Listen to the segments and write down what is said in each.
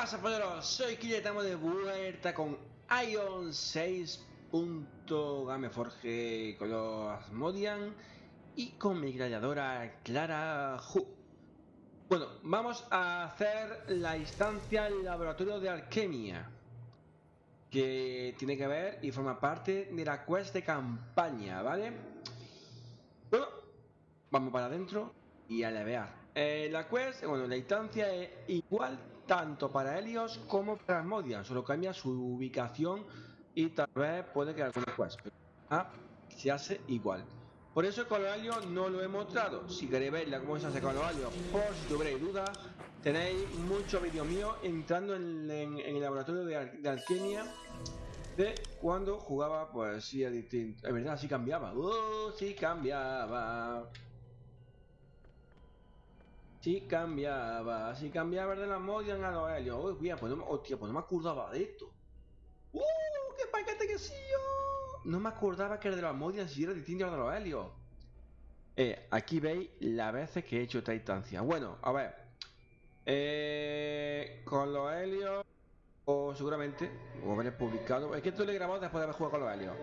pasa, polleros? Soy Kille, estamos de vuelta con Ion 6. Gameforge con los Asmodian y con mi gladiadora Clara Hu. Bueno, vamos a hacer la instancia el laboratorio de alquimia que tiene que ver y forma parte de la quest de campaña, ¿vale? Bueno, vamos para adentro y a levear. Eh, la quest, bueno, la instancia es igual tanto para Helios como para Asmodian, solo cambia su ubicación y tal vez puede que alguna quest, pero ah, se hace igual. Por eso con los alios no lo he mostrado. Si queréis verla cómo se hace con los alios, por si tuvierais dudas, tenéis muchos vídeos míos entrando en, el laboratorio de, alquimia de cuando jugaba, pues sí es verdad, sí cambiaba. ¡Uh! Sí cambiaba. Sí cambiaba, sí cambiaba de la Modian a los helios. Uy, bien, pues no, hostia, pues no me acordaba de esto. ¡Uh! ¡Qué paquete que sí! No me acordaba que el de los Modian si era distinto al de los helios. Eh, aquí veis las veces que he hecho esta instancia. Bueno, a ver. Eh, con los helios, o seguramente, o habréis publicado. Es que esto lo he grabado después de haber jugado con los helios.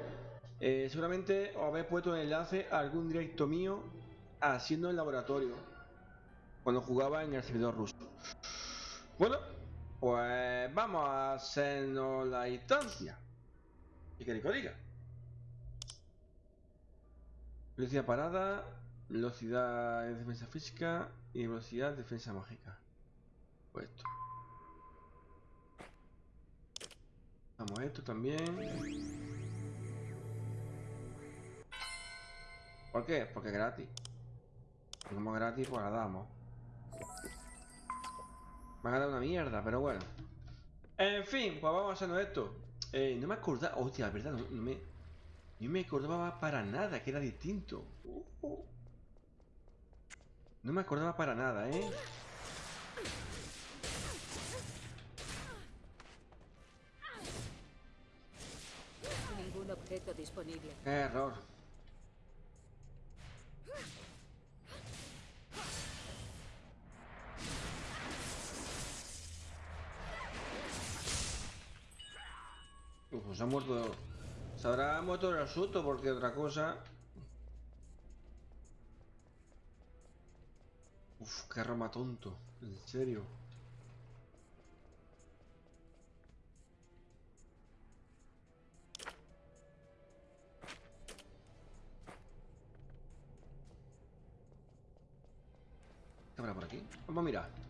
Eh, seguramente os habéis puesto el enlace a algún directo mío haciendo el laboratorio cuando jugaba en el servidor ruso. Bueno, pues vamos a hacernos la instancia. ¿Y qué diga? Velocidad parada, velocidad de defensa física y velocidad de defensa mágica. Pues esto. Vamos a esto también. ¿Por qué? Porque es gratis. Como gratis, pues la damos. Me ha dado una mierda, pero bueno. En fin, pues vamos a esto. Eh, no me acordaba... Hostia, la verdad, no, me... No me acordaba para nada que era distinto. No me acordaba para nada, ¿eh? Ningún objeto disponible. Qué error. Muerto. Se habrá muerto el asunto porque otra cosa. Uf, qué roma tonto. En serio. ¿Qué habrá por aquí? Vamos a mirar.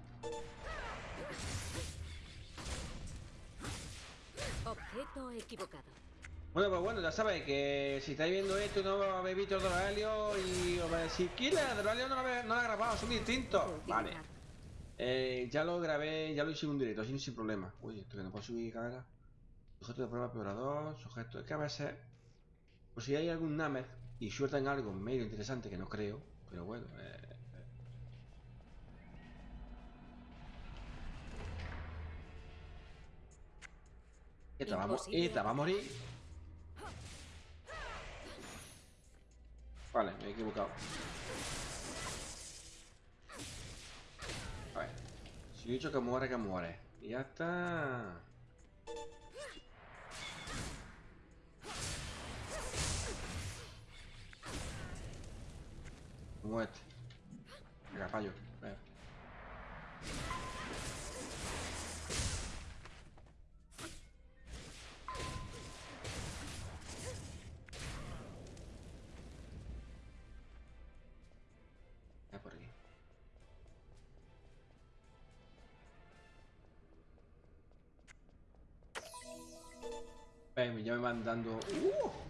Objeto equivocado. Bueno, pues bueno, ya sabéis que si estáis viendo esto no habéis visto Doralio y os vais a decir, no lo, no lo ha grabado, son distintos. Vale. Eh, ya lo grabé, ya lo hice en un directo, así sin problema. Uy, esto que no puedo subir cámara. Sujeto de prueba peorador, sujeto. Es que a veces, pues si hay algún Nameth y sueltan algo medio interesante que no creo, pero bueno, eh, Esta va, esta va a morir. Vale, me he equivocado. A ver. Si he dicho que muere, que muere. Y ya está. Como este. Venga, fallo. Van dando... ¡Uh!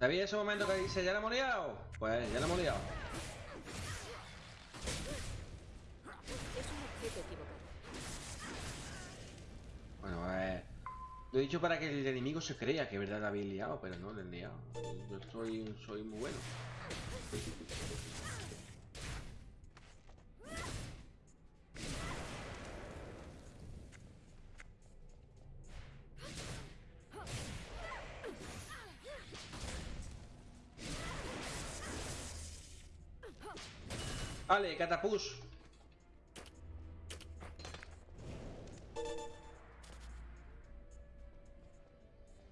¿Sabía ese momento que dice ya la hemos liado? Pues ya la hemos liado. Bueno, lo he dicho para que el enemigo se crea que verdad la habéis liado, pero no le he liado. Yo soy, soy muy bueno. Vale, catapus.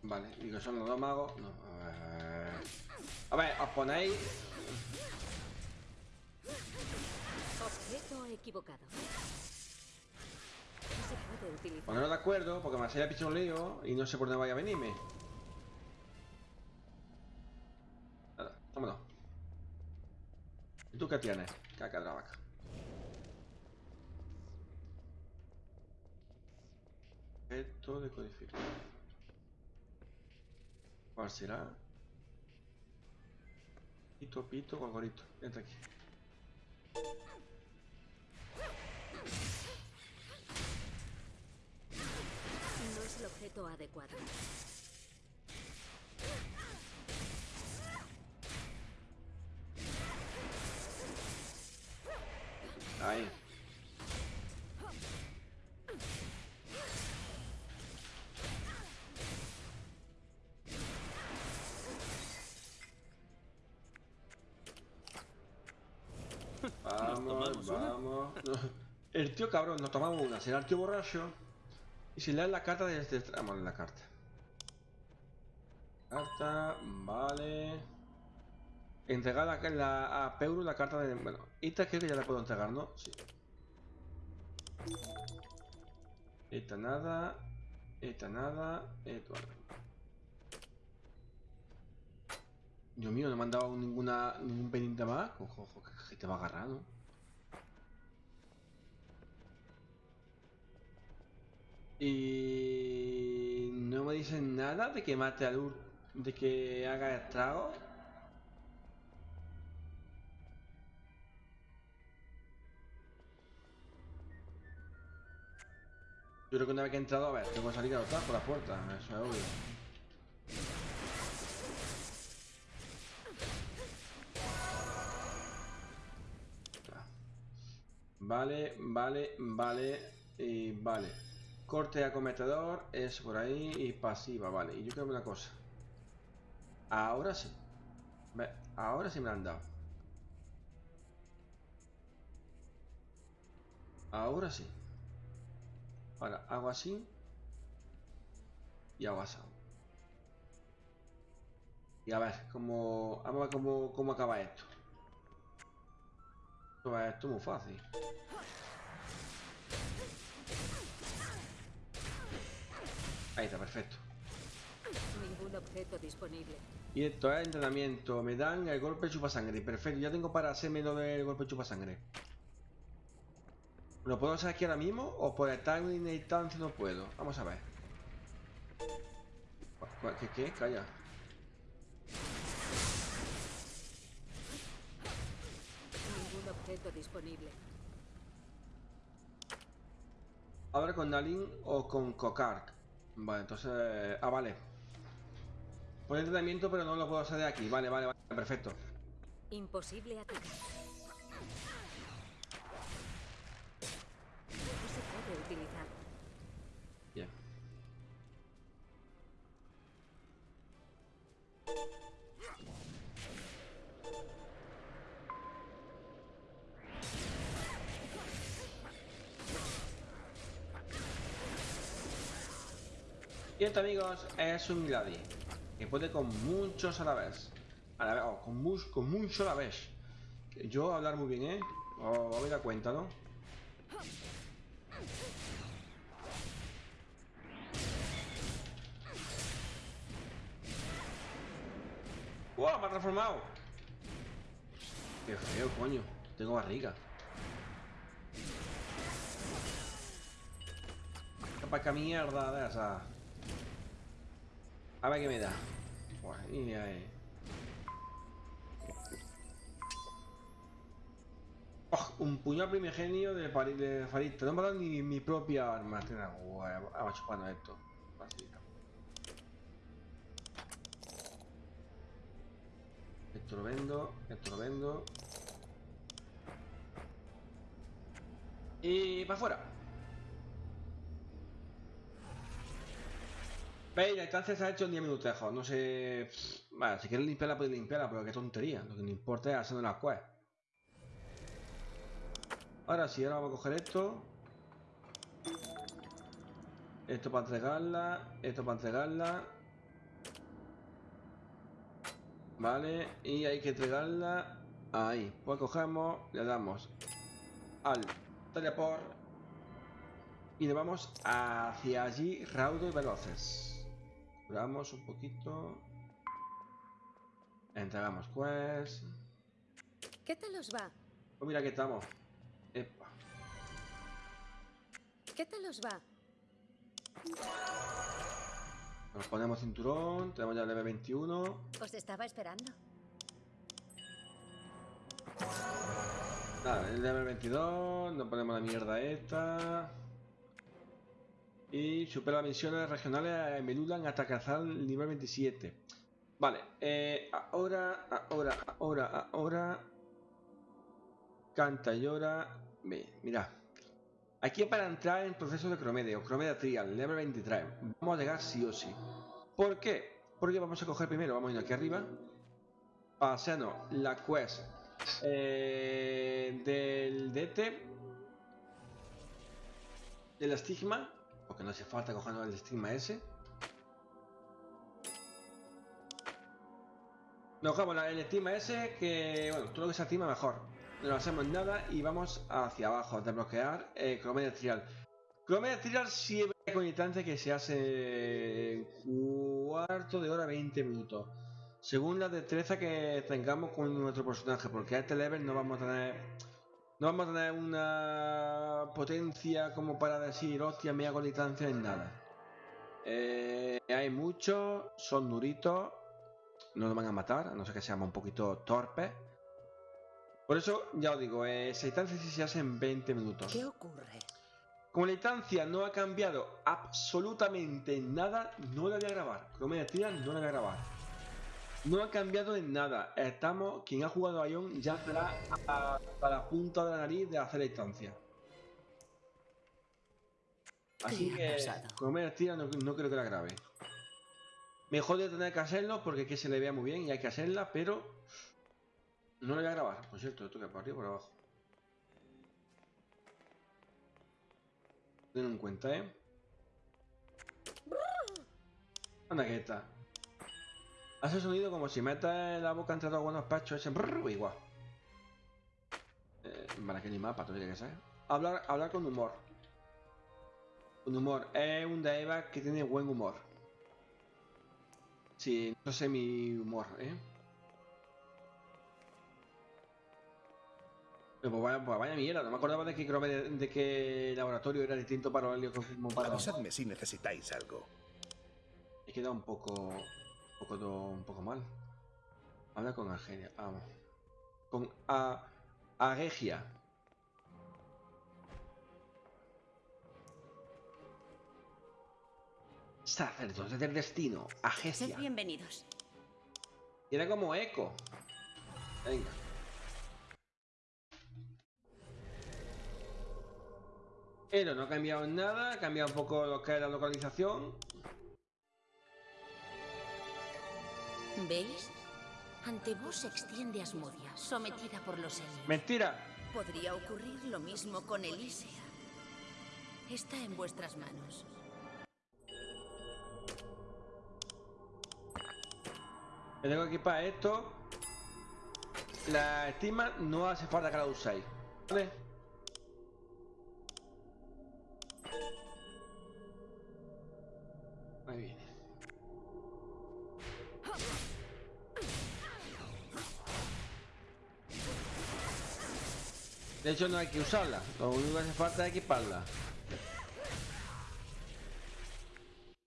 Vale, y que son los dos magos. No, a ver. A ver, os ponéis. Objeto equivocado. No se puede utilizar. Poneros de acuerdo, porque me hacía pichón lío y no sé por dónde vaya a venirme. Nada, vámonos. ¿Y qué tienes? Caca de la vaca. Esto de codificar. ¿Cuál será? Pito, pito, gorgorito. Entra aquí. No es el objeto adecuado. Vamos. El tío cabrón, nos tomamos una. Será el tío borracho. Y si lees la carta a leer la carta. Carta, vale. Entregar la, la- a Peuru la carta de... Bueno, esta creo que ya la puedo entregar, ¿no? Sí. Esta nada. Esta nada. Esto nada. Dios mío, no me han dado ninguna, ningún pendiente más. Ojo, ojo, que, que te va a agarrar, ¿no? Y no me dicen nada de que mate al Ur, de que haga estrago. Yo creo que una vez que he entrado, a ver, tengo que salir a otra por la puerta, eso es obvio. Vale, vale, vale y vale. Corte acometedor es por ahí y pasiva, vale. Y yo creo una cosa. Ahora sí. Ahora sí me la han dado. Ahora sí. Ahora hago así. Y hago así. Y a ver cómo. Vamos a ver cómo, cómo acaba esto. Esto es esto es muy fácil. Ahí está, perfecto. Ningún objeto disponible. Y esto es entrenamiento. Me dan el golpe chupa sangre. Perfecto, ya tengo para hacerme lo del golpe chupa sangre. ¿Lo puedo hacer aquí ahora mismo? ¿O por estar en una instancia no puedo? Vamos a ver. ¿Cuál- ¿Qué? ¿Qué? Calla. Ningún objeto disponible. Ahora con Nalin o con Kokark. Vale, entonces... Ah, vale. Por entrenamiento, pero no lo puedo hacer de aquí. Vale, vale, vale. Perfecto. Imposible atacar. Y esto, amigos, es un Gladi. Que puede con muchos a la vez. A la vez, oh, con, mus- mucho a la vez. Que Yo hablar muy bien, ¿eh? Os me da cuenta, ¿no? ¡Wow! ¡Me ha transformado! ¡Qué feo, coño! Tengo barriga. ¿Para qué mierda de esa? A ver qué me da. Buah, y ahí. Oh, un puñal primigenio de, de Farista. No me ha dado ni mi propia arma. Vamos chupando esto. Esto lo vendo. Esto lo vendo. Y para afuera. Instancia se ha hecho en 10 minutejos. No sé. Vale, si quieres limpiarla, puedes limpiarla, pero qué tontería. Lo que no importa es haciendo las quests. Ahora sí, ahora vamos a coger esto. Esto para entregarla. Esto para entregarla. Vale, y hay que entregarla ahí. Pues cogemos, le damos al teleport y nos vamos hacia allí, raudo y veloces. Curamos un poquito. Entregamos quest. ¿Qué tal os va? Pues mira que estamos. Epa. ¿Qué tal os va? Nos ponemos cinturón, tenemos ya el level 21. Os estaba esperando. Nada, el level 22, nos ponemos la mierda esta. Y supera las misiones regionales en Melulan hasta alcanzar el nivel 27. Vale, eh, ahora, ahora, ahora, ahora. Canta, llora. Mira. Aquí para entrar en proceso de Cromedia, Cromedia Trial, level 23. Vamos a llegar sí o sí. ¿Por qué? Porque vamos a coger primero, vamos a ir aquí arriba. Para hacernos la quest eh, del DT. Del estigma. Porque no hace falta cogernos el estigma ese. Nos cogemos el estigma ese que, bueno, todo lo que se estima mejor. No hacemos nada y vamos hacia abajo a desbloquear eh, Cromedia Trial. Cromedia Trial siempre con instancia que se hace cuarto de hora 20 minutos. Según la destreza que tengamos con nuestro personaje, porque a este level no vamos a tener. No vamos a tener una potencia como para decir, hostia, me hago distancia en nada. Eh, hay muchos, son duritos, no nos van a matar, a no ser que seamos un poquito torpes. Por eso, ya os digo, eh, esa instancia sí se hace en 20 minutos. ¿Qué ocurre? Como la instancia no ha cambiado absolutamente nada, no la voy a grabar. Cromedia Trial no la voy a grabar. No ha cambiado en nada. Estamos, quien ha jugado a Ion ya estará hasta la punta de la nariz de hacer la instancia. Así ¿Qué ha que? Cromedia Trial no, no creo que la grabe. Mejor de tener que hacerlo porque es que se le vea muy bien y hay que hacerla, pero no la voy a grabar. Por cierto, esto que por arriba por abajo. Ten en cuenta, ¿eh? Anda que está. Hace sonido como si metas la boca entre dos buenos pachos ese brrr, igual. Eh, para que ni mapa, tú que ser. Hablar, hablar con humor. Con humor. Es un Daeva que tiene buen humor. Sí, no sé mi humor, ¿eh? Pues vaya, pues vaya mierda, no me acordaba de que, de, que el laboratorio era distinto para Helio como para... Avisadme si necesitáis algo. He quedado un poco, un poco, do- un poco mal. Habla con Argelia, vamos. Con a, Aregia. Sacerdote del destino, Sed Agesia. bienvenidos. Tiene como eco. Venga. Pero no ha cambiado nada, ha cambiado un poco lo que es la localización. ¿Veis? Ante vos se extiende Asmodia, sometida por los Helios. Mentira. Podría ocurrir lo mismo con Elísea. Está en vuestras manos. Me tengo que equipar esto. La estima no hace falta que la uséis. ¿Vale? De hecho no hay que usarla, lo único que hace falta es equiparla.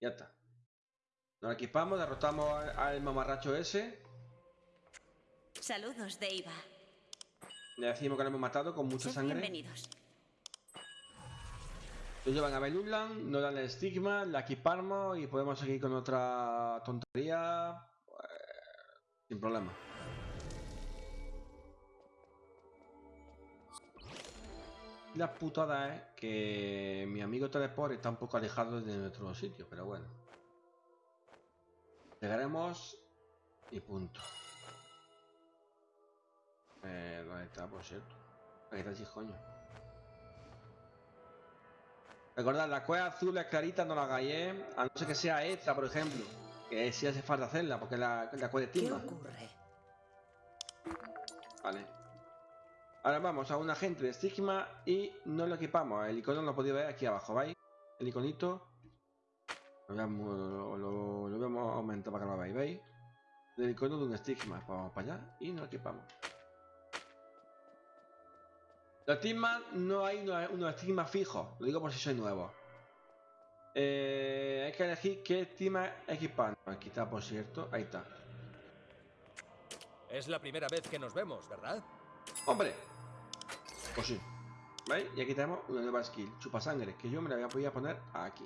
Ya está. Nos equipamos, derrotamos al, mamarracho ese. Saludos, Deiva. Le decimos que lo hemos matado con mucha Sed sangre. bienvenidos. Lo llevan a Beluland, nos dan el estigma, la equipamos y podemos seguir con otra tontería. eh, sin problema. La putada es que mi amigo Teleport está un poco alejado de nuestro sitio, pero bueno. Llegaremos y punto. Eh, ¿Dónde está, por cierto? Aquí está el coño. Recordad, la cueva azul es clarita, no la hagáis, ¿eh? A no ser que sea esta, por ejemplo. Que sí hace falta hacerla, porque la, la cueva de ¿Qué timba. ocurre? Vale. Ahora vamos a un agente de estigma y no lo equipamos. El icono lo podéis ver aquí abajo, ¿veis? El iconito. Lo lo, lo, lo vemos aumentar para que lo veáis, ¿veis? El icono de un estigma. Vamos para allá y nos equipamos. Los estigmas no hay unos, estigmas fijos. Lo digo por si sois nuevos. Eh, hay que elegir qué estigma equipar. Aquí está, por cierto. Ahí está. Es la primera vez que nos vemos, ¿verdad? ¡Hombre! Pues sí. ¿Veis? Y aquí tenemos una nueva skill, chupasangre, que yo me la voy a poder poner aquí.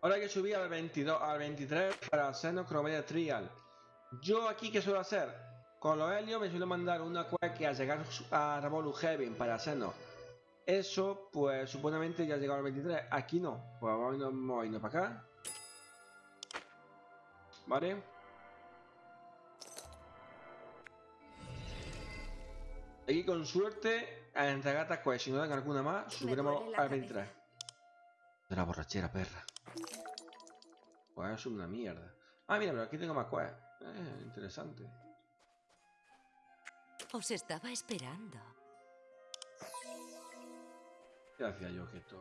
Ahora hay que subir al 22, al 23 para hacernos Chromedia Trial. Yo aquí, ¿qué suelo hacer? Con los helios me suelo mandar una que al llegar a Revolu Heaven para hacernos eso, pues supuestamente ya ha llegado al 23. Aquí no. Pues vamos a irnos para acá. Vale. Aquí con suerte a entregar esta quest. Si no dan alguna más, subiremos al cabeza. 23. De la borrachera, perra. Pues es una mierda. Ah, mira, pero aquí tengo más quest. Eh, interesante. Os estaba esperando. ¿Qué hacía yo que esto?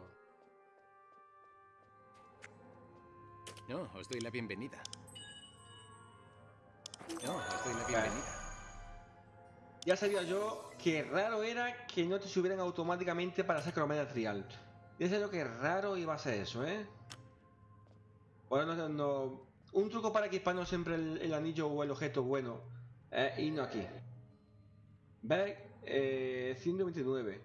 No, os doy la bienvenida. No, os doy la bienvenida. Ya sabía yo que raro era que no te subieran automáticamente para hacer cromedia trial. Ya sabía yo que raro iba a ser eso, ¿eh? Bueno, no, no- un truco para equiparnos siempre el, el anillo o el objeto bueno es irnos aquí. ¿Ves? Eh, 129.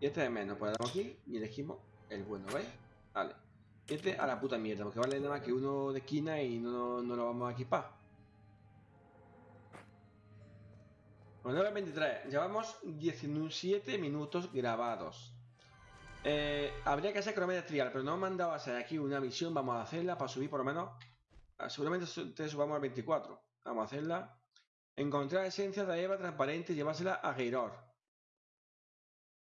Y este es menos, pues damos aquí y elegimos el bueno, ¿veis? Vale. Y este a la puta mierda, porque vale nada más que uno de esquina y no, no lo vamos a equipar. Bueno, 9.23. Llevamos 17 minutos grabados. Eh, habría que hacer cromedia trial, pero no me hacer aquí una misión. Vamos a hacerla para subir por lo menos. ah, Seguramente te subamos al 24. Vamos a hacerla. Encontrar esencia de Eva transparente y llevársela a Geiror.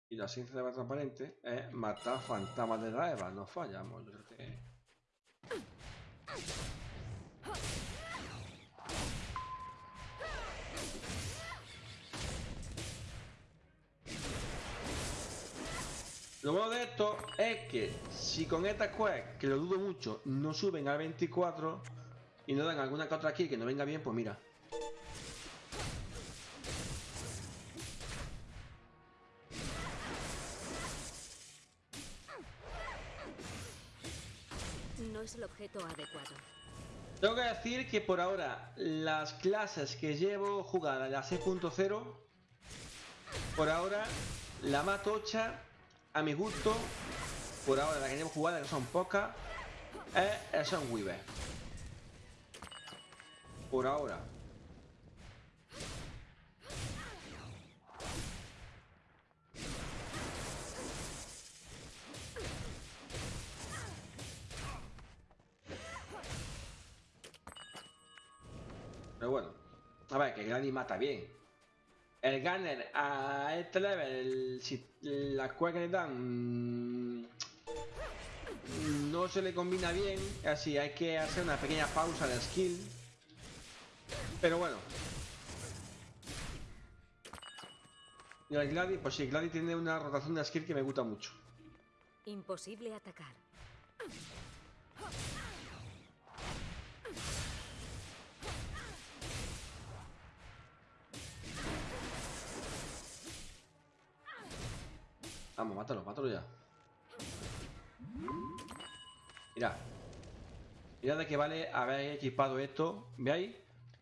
Y la esencia de Eva transparente es matar fantasmas de la Eva. No fallamos. Lo bueno de esto es que si con esta quest, que lo dudo mucho, no suben al 24 y no dan alguna que otra aquí que no venga bien, pues mira. No es el objeto adecuado. Tengo que decir que por ahora las clases que llevo jugadas, la 6.0, por ahora la más tocha, a mi gusto, por ahora la que llevo jugada, que son pocas, es el Sunweaver. Por ahora. Pero bueno. A ver, que Granny mata bien. El Gunner a este level, si la cueva que le dan mm, no se le combina bien, así hay que hacer una pequeña pausa de skill. Pero bueno. Y el Gladi, pues sí, Gladi tiene una rotación de skill que me gusta mucho. Imposible atacar. Mátalo, mátalo ya. Mira. Mira de qué vale haber equipado esto. ¿Veis?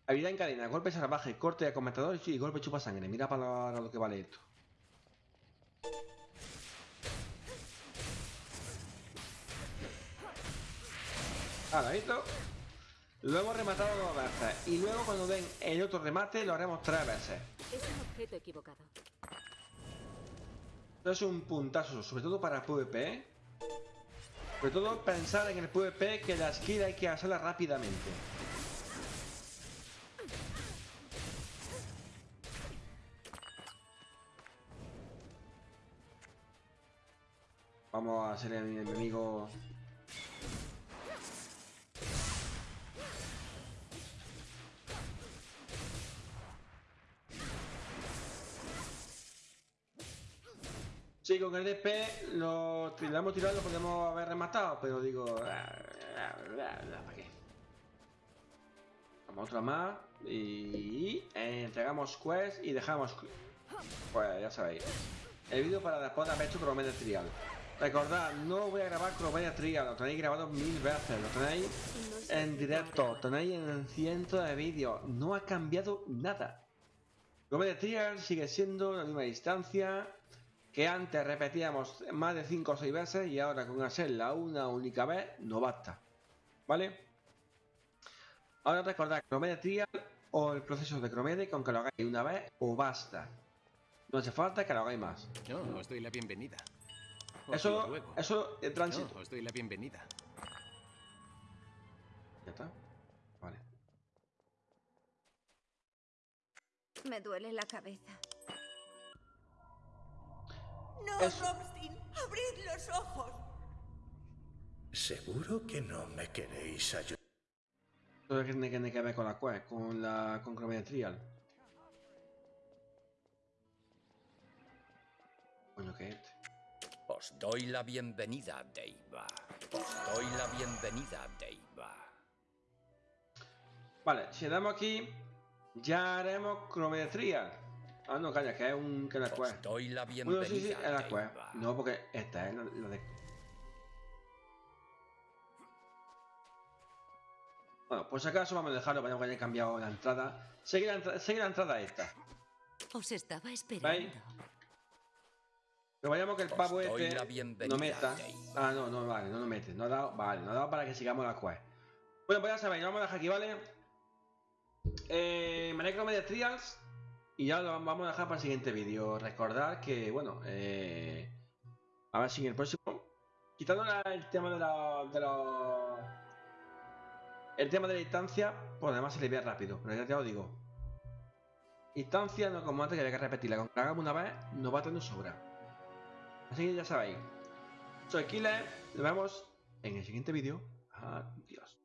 Habilidad en cadena, golpe salvaje, corte de comentador y golpe chupa sangre. Mira para lo que vale esto. Ahora, ¿visto? Lo hemos rematado dos veces. Y luego cuando den el otro remate lo haremos tres veces. Es un objeto equivocado. Esto es un puntazo, sobre todo para PvP. ¿eh? Sobre todo pensar en el PvP que la skill hay que hacerla rápidamente. Vamos a hacer a mi enemigo con el DP lo tiramos tirado, lo podemos haber rematado, pero digo. ¿Para qué? Vamos otra más y entregamos quest y dejamos. Pues ya sabéis. El vídeo para después de haber hecho Cromedia Trial. Recordad, no voy a grabar Cromedia Trial, lo tenéis grabado mil veces, lo tenéis en directo, objeto tenéis en cientos de vídeos, no ha cambiado nada. Cromedia Trial sigue siendo la misma distancia que antes repetíamos más de 5 o 6 veces y ahora con hacerla una única vez no basta. ¿Vale? Ahora recordad Cromedia Trial o el proceso de Cromedia con que lo hagáis una vez o basta. No hace falta que lo hagáis más. No, os doy la bienvenida. Os Eso, eso de tránsito. No, os doy la bienvenida. Ya está. Vale. Me duele la cabeza. No, Es- Robstein, abrid los ojos. ¿Seguro que no me queréis ayudar? Todo que tiene, que ver con la quest, con la con Cromedia Trial. Coño, que este. Os doy la bienvenida, Deiva. Os doy la bienvenida, Deiva. Vale, si damos aquí, ya haremos Cromedia Trial. Ah, no, calla, que es un que es la quest. doy la Bueno, bienvenida, sí, sí, es la quest. Deiva. No, porque esta es la, la de. Bueno, por si acaso vamos a dejarlo, vayamos que haya cambiado la entrada. Sigue la, entra- sigue la entrada esta. Os estaba esperando. ¿Veis? Pero vayamos que el pavo este no meta. Ah, no, no, vale, no lo mete. No ha dado, vale, no ha dado para que sigamos la quest. Bueno, pues ya sabéis, vamos a dejar aquí, ¿vale? Eh, me Media Trials. Y ya lo vamos a dejar para el siguiente vídeo. Recordar que, bueno, eh, a ver si en el próximo. Quitando el tema de la. De la el tema de la instancia, pues además se le ve rápido, pero ya te lo digo. Instancia no como antes que había que repetirla. Con que hagamos una vez, nos va a tener sobra. Así que ya sabéis. Soy Killer, nos vemos en el siguiente vídeo. Adiós.